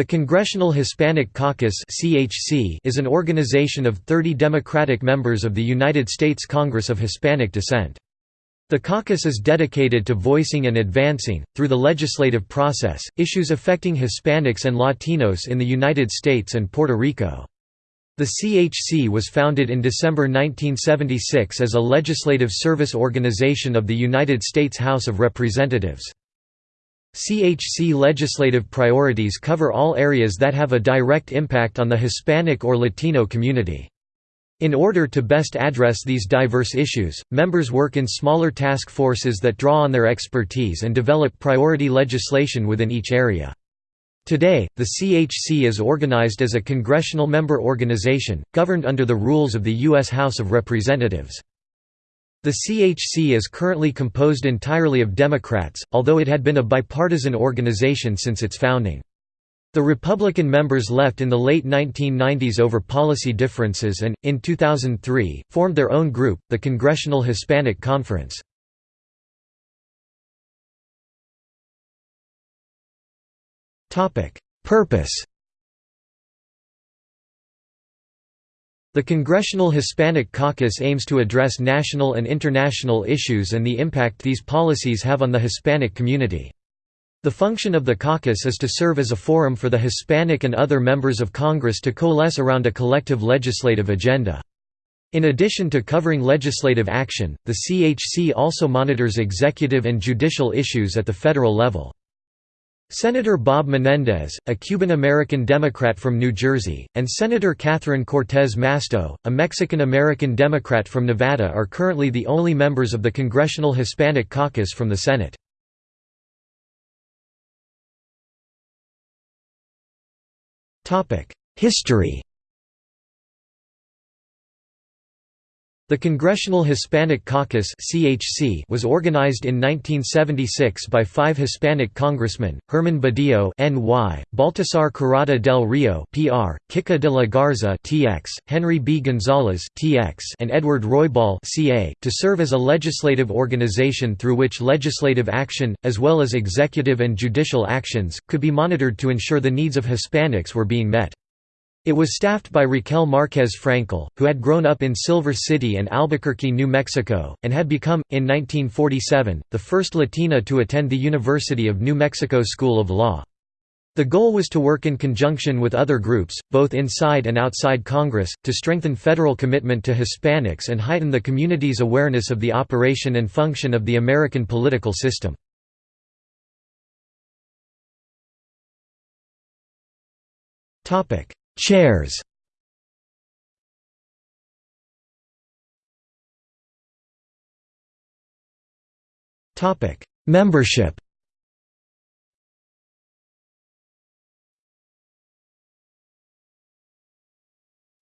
The Congressional Hispanic Caucus is an organization of 30 Democratic members of the United States Congress of Hispanic descent. The caucus is dedicated to voicing and advancing, through the legislative process, issues affecting Hispanics and Latinos in the United States and Puerto Rico. The CHC was founded in December 1976 as a legislative service organization of the United States House of Representatives. CHC legislative priorities cover all areas that have a direct impact on the Hispanic or Latino community. In order to best address these diverse issues, members work in smaller task forces that draw on their expertise and develop priority legislation within each area. Today, the CHC is organized as a congressional member organization, governed under the rules of the U.S. House of Representatives. The CHC is currently composed entirely of Democrats, although it had been a bipartisan organization since its founding. The Republican members left in the late 1990s over policy differences and, in 2003, formed their own group, the Congressional Hispanic Conference. Purpose The Congressional Hispanic Caucus aims to address national and international issues and the impact these policies have on the Hispanic community. The function of the caucus is to serve as a forum for the Hispanic and other members of Congress to coalesce around a collective legislative agenda. In addition to covering legislative action, the CHC also monitors executive and judicial issues at the federal level. Senator Bob Menendez, a Cuban-American Democrat from New Jersey, and Senator Catherine Cortez Masto, a Mexican-American Democrat from Nevada are currently the only members of the Congressional Hispanic Caucus from the Senate. History The Congressional Hispanic Caucus was organized in 1976 by five Hispanic congressmen, Herman Badillo NY, Baltasar Corrada del Rio PR, Kika de la Garza TX, Henry B. Gonzalez TX, and Edward Roybal CA, to serve as a legislative organization through which legislative action, as well as executive and judicial actions, could be monitored to ensure the needs of Hispanics were being met. It was staffed by Raquel Marquez Frankel, who had grown up in Silver City and Albuquerque, New Mexico, and had become, in 1947, the first Latina to attend the University of New Mexico School of Law. The goal was to work in conjunction with other groups, both inside and outside Congress, to strengthen federal commitment to Hispanics and heighten the community's awareness of the operation and function of the American political system. Topic: Chairs. Membership.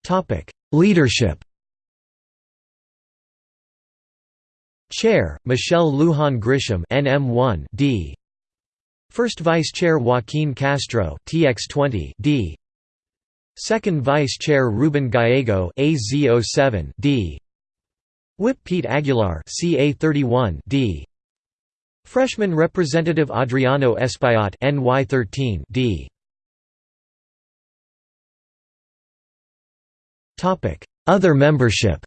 Topic. Leadership. Chair, Michelle Lujan Grisham NM1 D. First Vice Chair Joaquin Castro TX20 D. Second Vice Chair Ruben Gallego AZ07 D. Whip Pete Aguilar CA31 D. Freshman Representative Adriano Espaillat NY13 D. Topic: Other membership.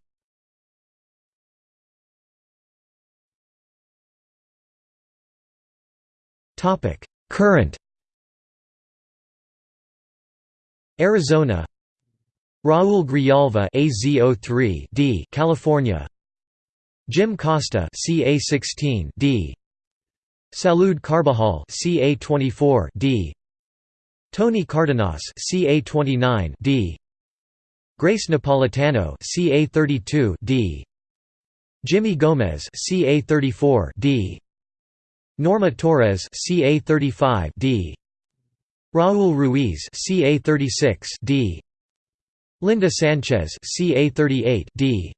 Topic: Current Arizona. Raul Grijalva AZ03 D California. Jim Costa CA16 D. Salud Carbajal CA24 D. Tony Cardenas CA29 D. Grace Napolitano CA32 D. Jimmy Gomez CA34 D. Norma Torres CA35 D Raul Ruiz CA36 D. Linda Sanchez CA38 D.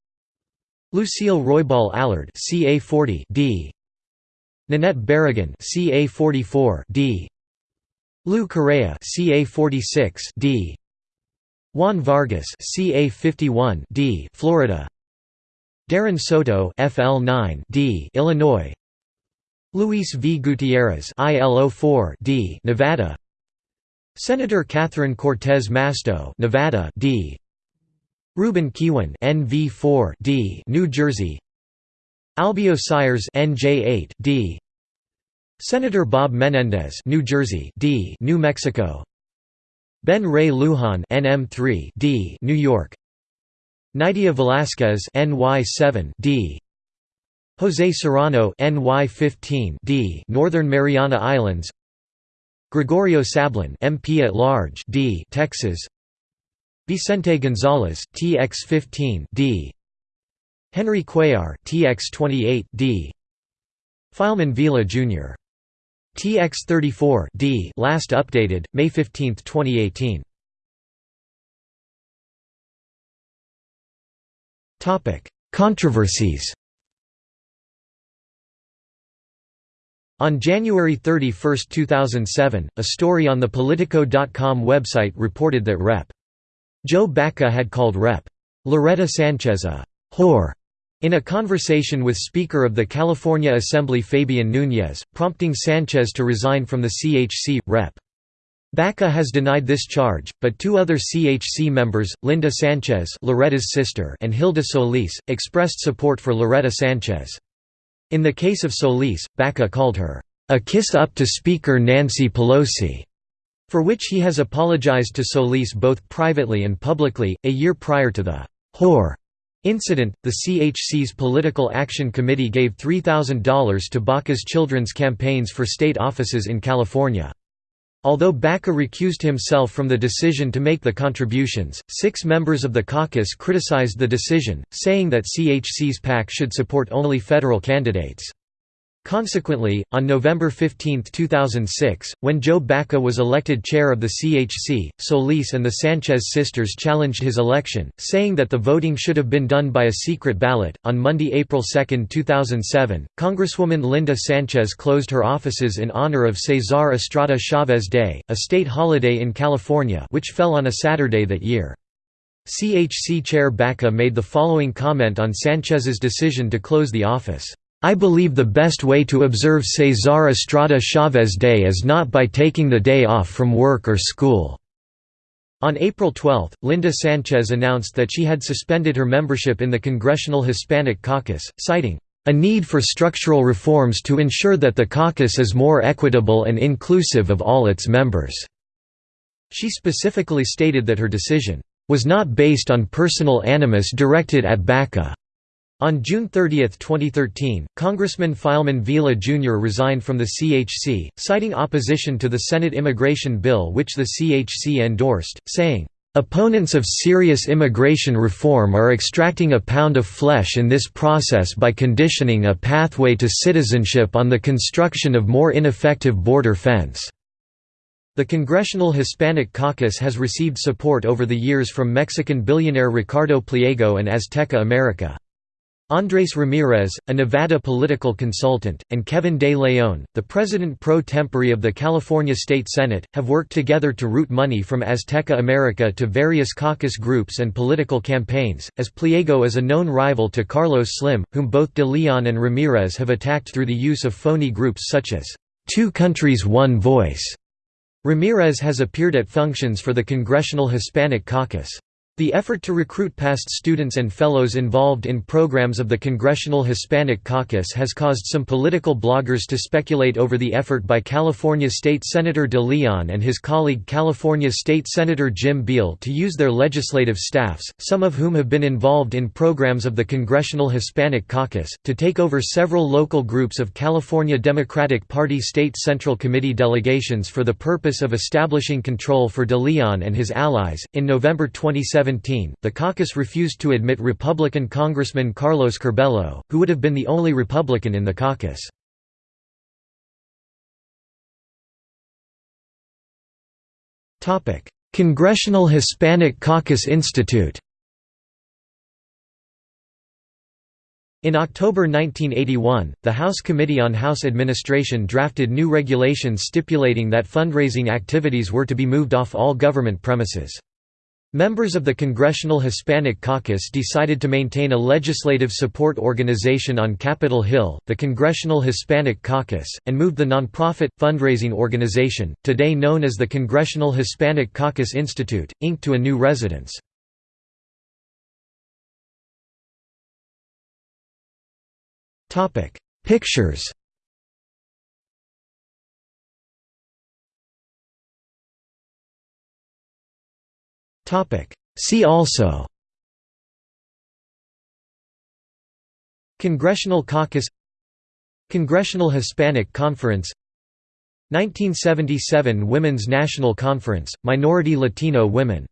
Lucille Roybal Allard CA40 D. Nanette Barragan CA44 D. Lou Correa CA46 D. Juan Vargas CA51 D. Florida. Darren Soto FL9 D. Illinois. Luis V. Gutierrez ILO4 D. Nevada Senator Catherine Cortez Masto, Nevada D. Ruben Kihuen, NV4 D, New Jersey. Albio Sires, NJ8 D. Senator Bob Menendez, New Jersey D, New Mexico. Ben Ray Lujan, NM3 D, New York. Nydia Velasquez, NY7 D. Jose Serrano, NY15 D, Northern Mariana Islands. Gregorio Sablan, MP at Large, D, Texas. Vicente Gonzalez, TX15, D. Henry Cuellar, TX28, D. Filemon Vela Jr. TX34, D. Last updated May 15, 2018. Topic: Controversies. On January 31, 2007, a story on the Politico.com website reported that Rep. Joe Baca had called Rep. Loretta Sanchez a «whore» in a conversation with Speaker of the California Assembly Fabian Nunez, prompting Sanchez to resign from the CHC. Rep. Baca has denied this charge, but two other CHC members, Linda Sanchez Loretta's sister and Hilda Solis, expressed support for Loretta Sanchez. In the case of Solis, Baca called her, "...a kiss up to Speaker Nancy Pelosi", for which he has apologized to Solis both privately and publicly. A year prior to the whore incident, the CHC's Political Action Committee gave $3,000 to Baca's children's campaigns for state offices in California. Although Baca recused himself from the decision to make the contributions, six members of the caucus criticized the decision, saying that CHC's PAC should support only federal candidates. Consequently, on November 15, 2006, when Joe Baca was elected chair of the CHC, Solis and the Sanchez sisters challenged his election, saying that the voting should have been done by a secret ballot. On Monday, April 2, 2007, Congresswoman Linda Sanchez closed her offices in honor of Cesar Estrada Chavez Day, a state holiday in California, which fell on a Saturday that year. CHC Chair Baca made the following comment on Sanchez's decision to close the office. I believe the best way to observe Cesar Estrada Chavez Day is not by taking the day off from work or school." On April 12, Linda Sanchez announced that she had suspended her membership in the Congressional Hispanic Caucus, citing, "...a need for structural reforms to ensure that the caucus is more equitable and inclusive of all its members." She specifically stated that her decision, "...was not based on personal animus directed at Baca." On June 30, 2013, Congressman Filemon Vela Jr. resigned from the CHC, citing opposition to the Senate immigration bill which the CHC endorsed, saying, "...opponents of serious immigration reform are extracting a pound of flesh in this process by conditioning a pathway to citizenship on the construction of more ineffective border fence." The Congressional Hispanic Caucus has received support over the years from Mexican billionaire Ricardo Pliego and Azteca America. Andres Ramirez, a Nevada political consultant, and Kevin De Leon, the president pro tempore of the California State Senate, have worked together to route money from Azteca America to various caucus groups and political campaigns, as Pliego is a known rival to Carlos Slim, whom both De Leon and Ramirez have attacked through the use of phony groups such as, Two Countries One Voice. Ramirez has appeared at functions for the Congressional Hispanic Caucus. The effort to recruit past students and fellows involved in programs of the Congressional Hispanic Caucus has caused some political bloggers to speculate over the effort by California State Senator De Leon and his colleague California State Senator Jim Beall to use their legislative staffs, some of whom have been involved in programs of the Congressional Hispanic Caucus, to take over several local groups of California Democratic Party State Central Committee delegations for the purpose of establishing control for De Leon and his allies. In November 2017, 2017, the caucus refused to admit Republican Congressman Carlos Curbelo, who would have been the only Republican in the caucus. Congressional Hispanic Caucus Institute In October 1981, the House Committee on House Administration drafted new regulations stipulating that fundraising activities were to be moved off all government premises. Members of the Congressional Hispanic Caucus decided to maintain a legislative support organization on Capitol Hill, the Congressional Hispanic Caucus, and moved the nonprofit, fundraising organization, today known as the Congressional Hispanic Caucus Institute, Inc. to a new residence. Pictures See also. Congressional Caucus. Congressional Hispanic Conference. 1977 Women's National Conference, Minority Latino Women